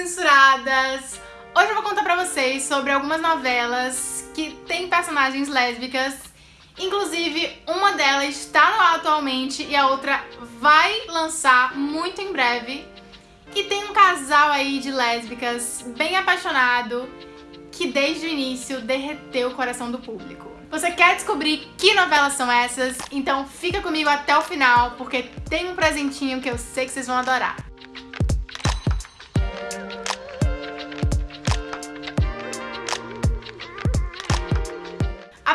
censuradas! Hoje eu vou contar pra vocês sobre algumas novelas que têm personagens lésbicas. Inclusive, uma delas está no ar atualmente e a outra vai lançar muito em breve. E tem um casal aí de lésbicas bem apaixonado que desde o início derreteu o coração do público. Você quer descobrir que novelas são essas? Então fica comigo até o final, porque tem um presentinho que eu sei que vocês vão adorar.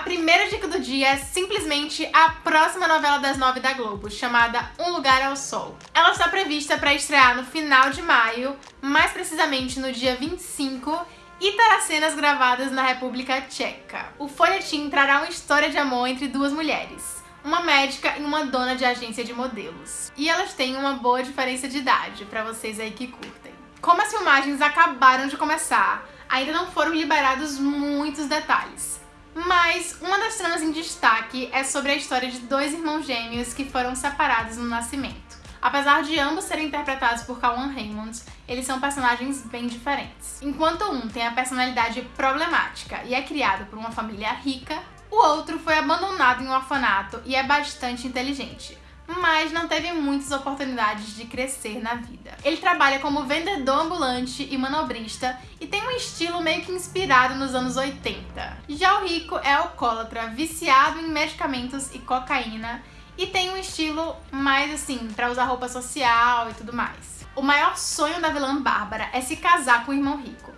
Primeira dica do dia é simplesmente a próxima novela das nove da Globo, chamada Um Lugar ao Sol. Ela está prevista para estrear no final de maio, mais precisamente no dia 25, e terá cenas gravadas na República Tcheca. O folhetim trará uma história de amor entre duas mulheres, uma médica e uma dona de agência de modelos. E elas têm uma boa diferença de idade, para vocês aí que curtem. Como as filmagens acabaram de começar, ainda não foram liberados muitos detalhes. Mas uma das tramas em destaque é sobre a história de dois irmãos gêmeos que foram separados no nascimento. Apesar de ambos serem interpretados por Callan Raymond, eles são personagens bem diferentes. Enquanto um tem a personalidade problemática e é criado por uma família rica, o outro foi abandonado em um orfanato e é bastante inteligente, mas não teve muitas oportunidades de crescer na vida. Ele trabalha como vendedor ambulante e manobrista e tem um estilo meio que inspirado nos anos 80. Já o rico é alcoólatra, viciado em medicamentos e cocaína e tem um estilo mais assim, para usar roupa social e tudo mais. O maior sonho da vilã Bárbara é se casar com o irmão rico.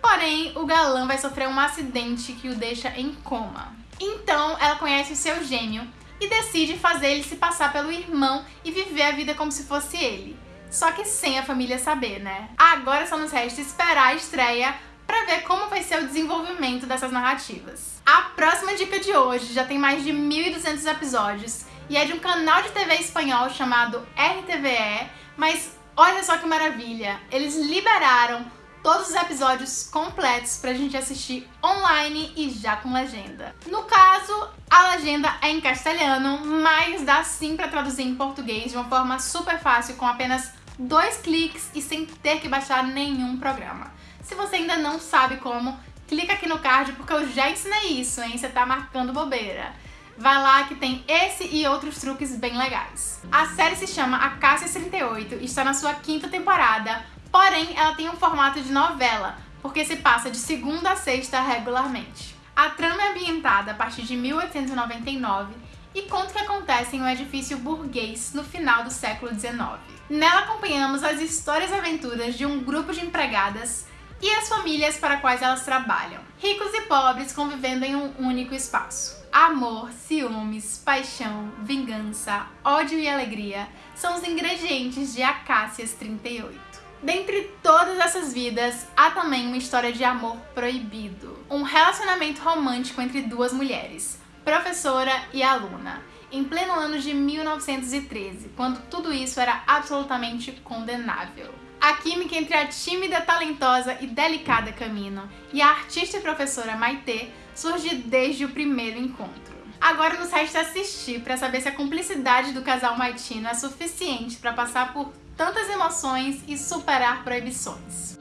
Porém, o galã vai sofrer um acidente que o deixa em coma. Então, ela conhece o seu gêmeo e decide fazer ele se passar pelo irmão e viver a vida como se fosse ele. Só que sem a família saber, né? Agora só nos resta esperar a estreia para ver como vai ser o desenvolvimento dessas narrativas. A próxima dica de hoje já tem mais de 1.200 episódios e é de um canal de TV espanhol chamado RTVE, mas olha só que maravilha, eles liberaram todos os episódios completos pra gente assistir online e já com legenda. No caso, a legenda é em castelhano, mas dá sim pra traduzir em português de uma forma super fácil, com apenas dois cliques e sem ter que baixar nenhum programa. Se você ainda não sabe como, clica aqui no card porque eu já ensinei isso, hein? Você tá marcando bobeira. Vai lá que tem esse e outros truques bem legais. A série se chama Acácia 38 e está na sua quinta temporada, porém ela tem um formato de novela, porque se passa de segunda a sexta regularmente. A trama é ambientada a partir de 1899 e conta o que acontece em um edifício burguês no final do século XIX. Nela acompanhamos as histórias e aventuras de um grupo de empregadas e as famílias para quais elas trabalham, ricos e pobres convivendo em um único espaço. Amor, ciúmes, paixão, vingança, ódio e alegria são os ingredientes de Acácias 38. Dentre todas essas vidas, há também uma história de amor proibido. Um relacionamento romântico entre duas mulheres, professora e aluna, em pleno ano de 1913, quando tudo isso era absolutamente condenável. A química entre a tímida, talentosa e delicada Camino e a artista e professora Maitê surge desde o primeiro encontro. Agora nos resta assistir para saber se a cumplicidade do casal maitino é suficiente para passar por tantas emoções e superar proibições.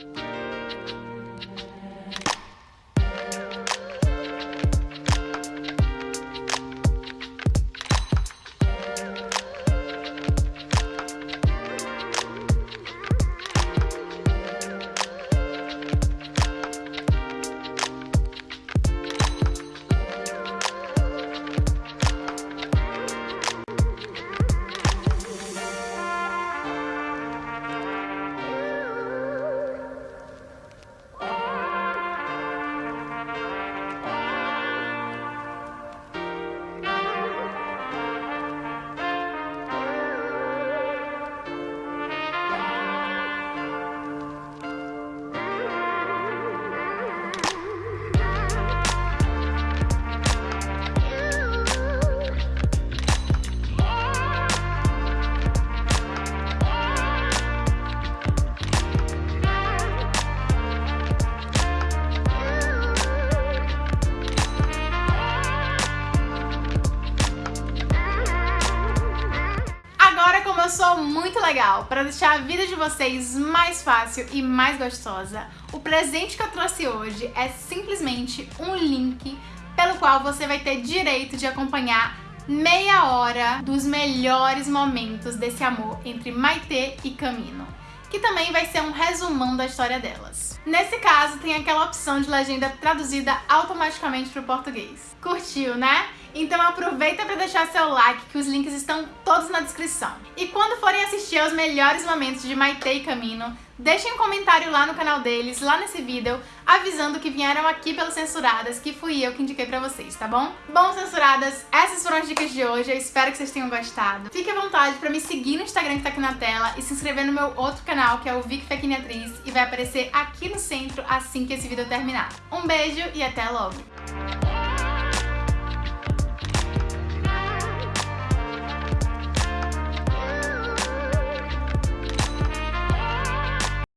Legal, para deixar a vida de vocês mais fácil e mais gostosa, o presente que eu trouxe hoje é simplesmente um link pelo qual você vai ter direito de acompanhar meia hora dos melhores momentos desse amor entre Maite e Camino, que também vai ser um resumão da história delas. Nesse caso, tem aquela opção de legenda traduzida automaticamente para o português. Curtiu, né? Então aproveita para deixar seu like, que os links estão todos na descrição. E quando forem assistir aos melhores momentos de Maite e Camino, deixem um comentário lá no canal deles, lá nesse vídeo, avisando que vieram aqui pelos Censuradas, que fui eu que indiquei pra vocês, tá bom? Bom, Censuradas, essas foram as dicas de hoje, eu espero que vocês tenham gostado. Fique à vontade pra me seguir no Instagram que tá aqui na tela e se inscrever no meu outro canal, que é o Vic Fequini Atriz, e vai aparecer aqui no centro assim que esse vídeo terminar. Um beijo e até logo!